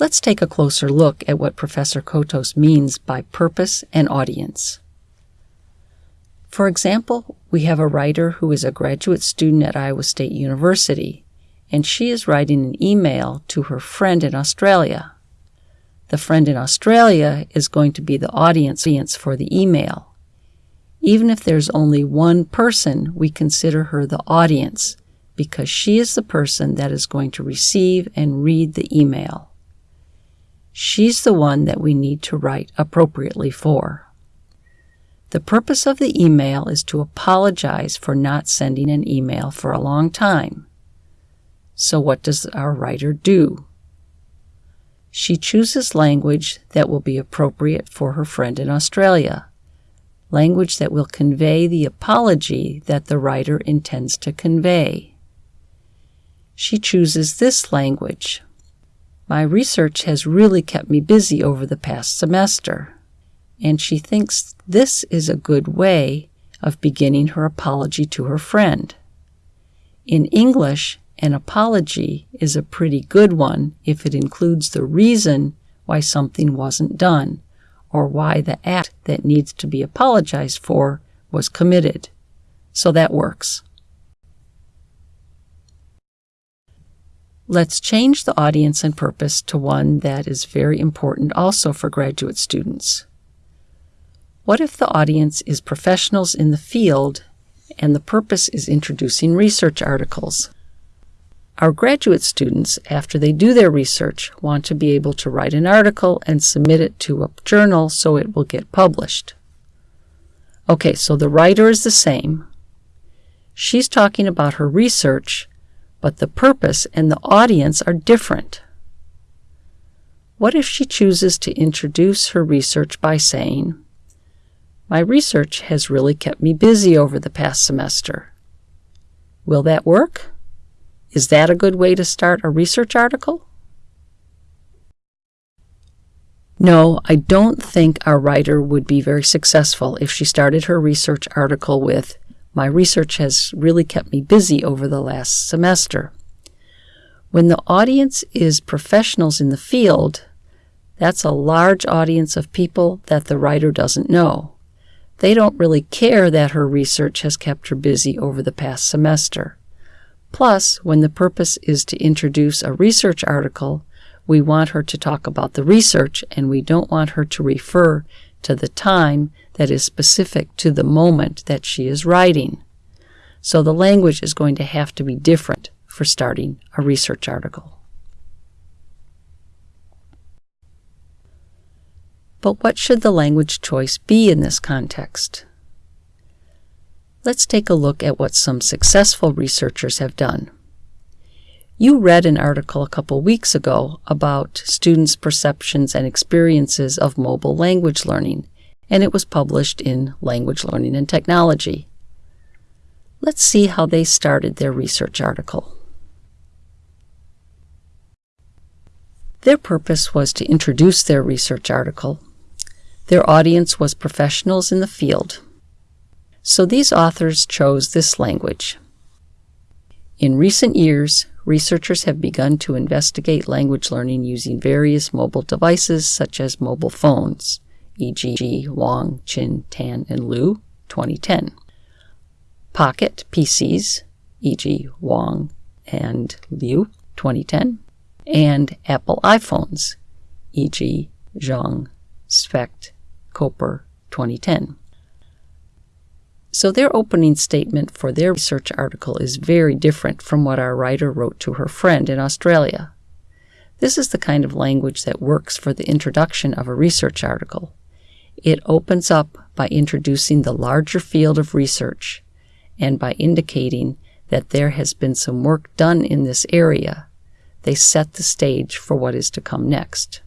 Let's take a closer look at what Professor Cotos means by purpose and audience. For example, we have a writer who is a graduate student at Iowa State University, and she is writing an email to her friend in Australia. The friend in Australia is going to be the audience for the email. Even if there's only one person, we consider her the audience because she is the person that is going to receive and read the email. She's the one that we need to write appropriately for. The purpose of the email is to apologize for not sending an email for a long time. So, what does our writer do? She chooses language that will be appropriate for her friend in Australia, language that will convey the apology that the writer intends to convey. She chooses this language. My research has really kept me busy over the past semester and she thinks this is a good way of beginning her apology to her friend. In English, an apology is a pretty good one if it includes the reason why something wasn't done or why the act that needs to be apologized for was committed. So that works. Let's change the audience and purpose to one that is very important also for graduate students. What if the audience is professionals in the field and the purpose is introducing research articles? Our graduate students, after they do their research, want to be able to write an article and submit it to a journal so it will get published. Okay, so the writer is the same. She's talking about her research, but the purpose and the audience are different. What if she chooses to introduce her research by saying, my research has really kept me busy over the past semester. Will that work? Is that a good way to start a research article? No, I don't think our writer would be very successful if she started her research article with, My research has really kept me busy over the last semester. When the audience is professionals in the field, that's a large audience of people that the writer doesn't know. They don't really care that her research has kept her busy over the past semester. Plus, when the purpose is to introduce a research article, we want her to talk about the research and we don't want her to refer to the time that is specific to the moment that she is writing. So the language is going to have to be different for starting a research article. But what should the language choice be in this context? Let's take a look at what some successful researchers have done. You read an article a couple weeks ago about students' perceptions and experiences of mobile language learning, and it was published in Language Learning and Technology. Let's see how they started their research article. Their purpose was to introduce their research article their audience was professionals in the field. So these authors chose this language. In recent years, researchers have begun to investigate language learning using various mobile devices such as mobile phones, e.g., Wang, Chin, Tan, and Liu, 2010. Pocket PCs, e.g., Wang and Liu, 2010. And Apple iPhones, e.g., Zhang, Specht, Koper 2010. So their opening statement for their research article is very different from what our writer wrote to her friend in Australia. This is the kind of language that works for the introduction of a research article. It opens up by introducing the larger field of research and by indicating that there has been some work done in this area. They set the stage for what is to come next.